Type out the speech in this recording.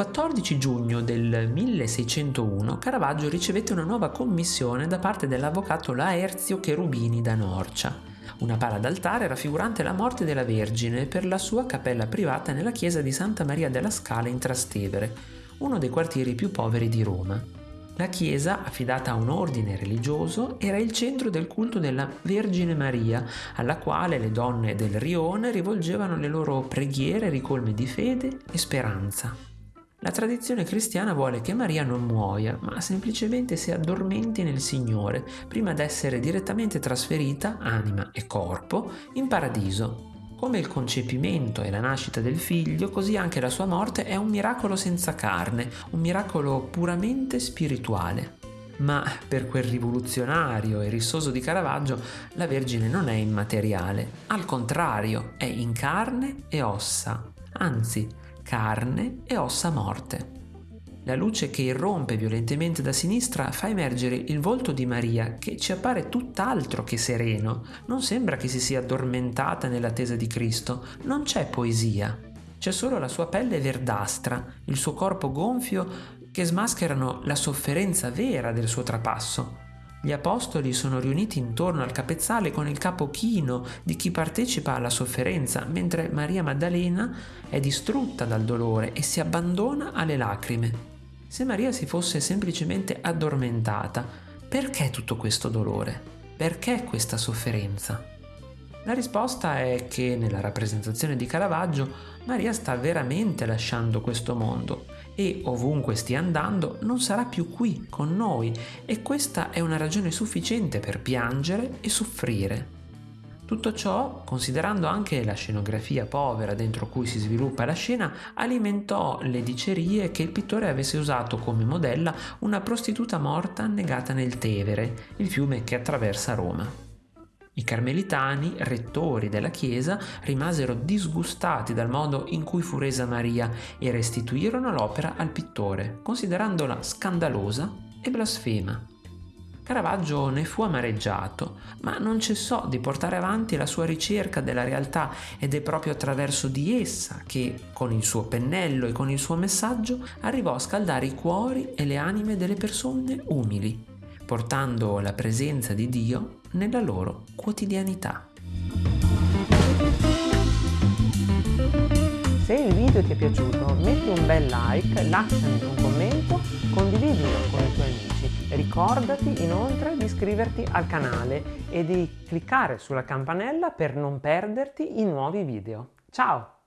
14 giugno del 1601 Caravaggio ricevette una nuova commissione da parte dell'avvocato Laerzio Cherubini da Norcia, una pala d'altare raffigurante la morte della Vergine per la sua cappella privata nella chiesa di Santa Maria della Scala in Trastevere, uno dei quartieri più poveri di Roma. La chiesa, affidata a un ordine religioso, era il centro del culto della Vergine Maria, alla quale le donne del rione rivolgevano le loro preghiere ricolme di fede e speranza. La tradizione cristiana vuole che Maria non muoia, ma semplicemente si addormenti nel Signore, prima d'essere direttamente trasferita, anima e corpo, in paradiso, come il concepimento e la nascita del figlio, così anche la sua morte è un miracolo senza carne, un miracolo puramente spirituale. Ma per quel rivoluzionario e rissoso di Caravaggio la Vergine non è immateriale, al contrario è in carne e ossa, anzi carne e ossa morte. La luce che irrompe violentemente da sinistra fa emergere il volto di Maria che ci appare tutt'altro che sereno. Non sembra che si sia addormentata nell'attesa di Cristo, non c'è poesia. C'è solo la sua pelle verdastra, il suo corpo gonfio che smascherano la sofferenza vera del suo trapasso. Gli apostoli sono riuniti intorno al capezzale con il capo chino di chi partecipa alla sofferenza, mentre Maria Maddalena è distrutta dal dolore e si abbandona alle lacrime. Se Maria si fosse semplicemente addormentata, perché tutto questo dolore? Perché questa sofferenza? La risposta è che nella rappresentazione di Caravaggio Maria sta veramente lasciando questo mondo e ovunque stia andando non sarà più qui con noi e questa è una ragione sufficiente per piangere e soffrire. Tutto ciò, considerando anche la scenografia povera dentro cui si sviluppa la scena, alimentò le dicerie che il pittore avesse usato come modella una prostituta morta annegata nel Tevere, il fiume che attraversa Roma. I carmelitani, rettori della chiesa, rimasero disgustati dal modo in cui fu resa Maria e restituirono l'opera al pittore, considerandola scandalosa e blasfema. Caravaggio ne fu amareggiato, ma non cessò di portare avanti la sua ricerca della realtà ed è proprio attraverso di essa che, con il suo pennello e con il suo messaggio, arrivò a scaldare i cuori e le anime delle persone umili, portando la presenza di Dio nella loro quotidianità. Se il video ti è piaciuto metti un bel like, lasciami un commento, condividilo con i tuoi amici. Ricordati inoltre di iscriverti al canale e di cliccare sulla campanella per non perderti i nuovi video. Ciao!